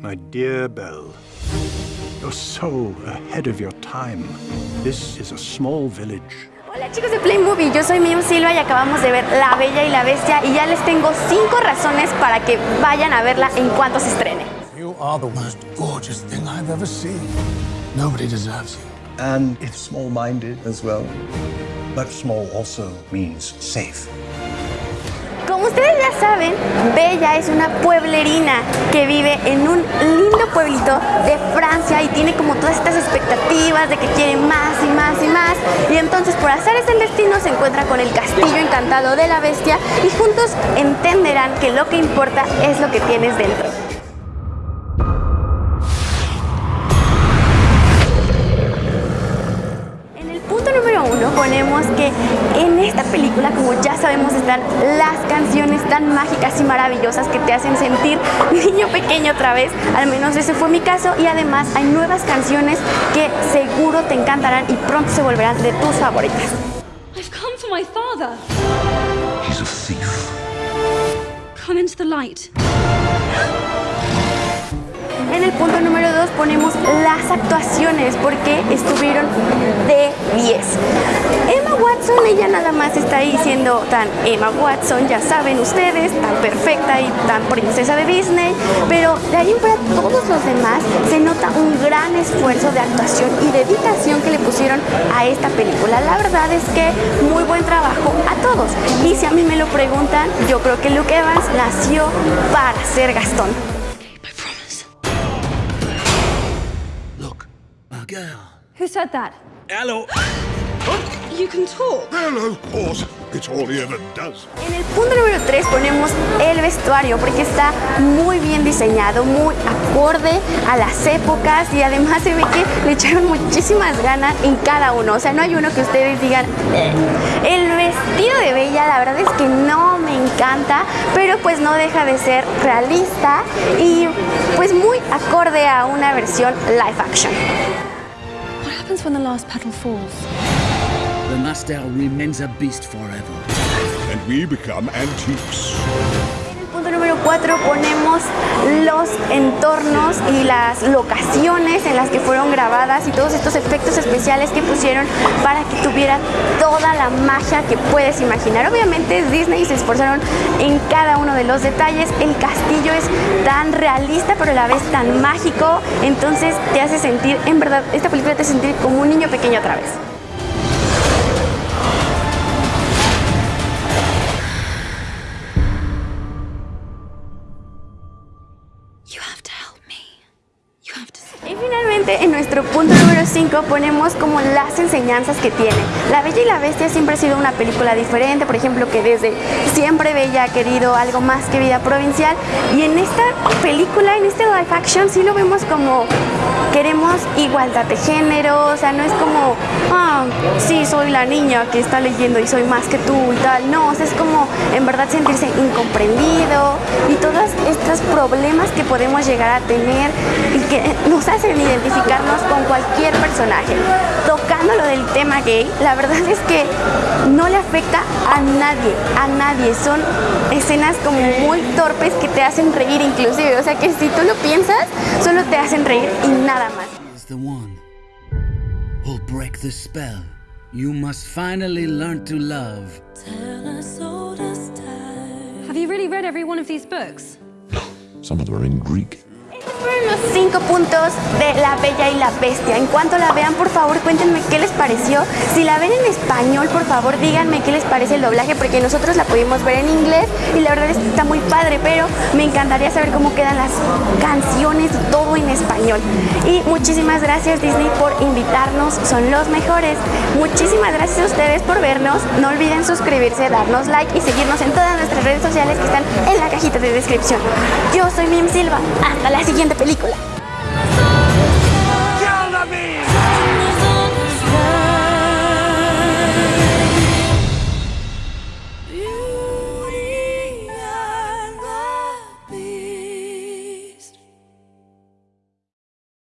My dear Belle, you're so ahead of your time. This is a small village. Hola chicos de Play Movie, yo soy Miriam Silva y acabamos de ver La Bella y la Bestia y ya les tengo cinco razones para que vayan a verla en cuanto se estrene. You are the most gorgeous thing I've ever seen. Nobody deserves you. And it's small-minded as well. But small also means safe. Como ustedes ya saben, Bella es una pueblerina que vive en un lindo pueblito de Francia y tiene como todas estas expectativas de que quiere más y más y más. Y entonces por hacer ese destino se encuentra con el castillo encantado de la bestia y juntos entenderán que lo que importa es lo que tienes dentro. Número uno ponemos que en esta película, como ya sabemos, están las canciones tan mágicas y maravillosas que te hacen sentir niño pequeño otra vez. Al menos ese fue mi caso. Y además hay nuevas canciones que seguro te encantarán y pronto se volverán de tus favoritas. I've come for my father. He's a thief. Come into the light. En el punto número 2 ponemos las actuaciones porque estuvieron de 10. Emma Watson, ella nada más está ahí siendo tan Emma Watson, ya saben ustedes, tan perfecta y tan princesa de Disney, pero de ahí fuera todos los demás se nota un gran esfuerzo de actuación y dedicación que le pusieron a esta película. La verdad es que muy buen trabajo a todos. Y si a mí me lo preguntan, yo creo que Luke Evans nació para ser Gastón. Who said that? Hello. You can talk. Hello, horse. It's all he ever does. En el punto número 3 ponemos el vestuario porque está muy bien diseñado, muy acorde a las épocas y además se ve que le echaron muchísimas ganas en cada uno. O sea, no hay uno que ustedes digan, "Eh". el vestido de Bella la verdad es que no me encanta, pero pues no deja de ser realista y pues muy acorde a una versión live action. What happens when the last petal falls? The Nastel remains a beast forever. And we become antiques. 4 ponemos los entornos y las locaciones en las que fueron grabadas y todos estos efectos especiales que pusieron para que tuviera toda la magia que puedes imaginar. Obviamente Disney se esforzaron en cada uno de los detalles. El castillo es tan realista pero a la vez tan mágico, entonces te hace sentir, en verdad, esta película te hace sentir como un niño pequeño otra vez. En nuestro punto número 5 ponemos como las enseñanzas que tiene. La Bella y la Bestia siempre ha sido una película diferente, por ejemplo que desde siempre Bella ha querido algo más que vida provincial. Y en esta película, en este live action sí lo vemos como queremos igualdad de género, o sea, no es como, ah, sí, soy la niña que está leyendo y soy más que tú y tal, no, o sea, es como en verdad sentirse incomprendido y todos estos problemas que podemos llegar a tener y que nos hacen identificarnos con cualquier personaje. Tocando lo del tema gay, la verdad es que no le afecta a nadie, a nadie, son escenas como muy torpes que te hacen reír inclusive, o sea que si tú lo piensas, solo te hacen reír y nada más. You must finally learn to love. Have you really read every one of these books? Some of them are in Greek. Los cinco puntos de La Bella y la Bestia. En cuanto la vean, por favor, cuéntenme qué les pareció. Si la ven en español, por favor, díganme qué les parece el doblaje, porque nosotros la pudimos ver en inglés y la verdad es que está muy padre, pero me encantaría saber cómo quedan las canciones todo en español. Y muchísimas gracias Disney por invitarnos, son los mejores. Muchísimas gracias a ustedes por vernos. No olviden suscribirse, darnos like y seguirnos en todas nuestras redes sociales que están en la cajita de descripción. Yo soy Mim Silva. Hasta la siguiente película.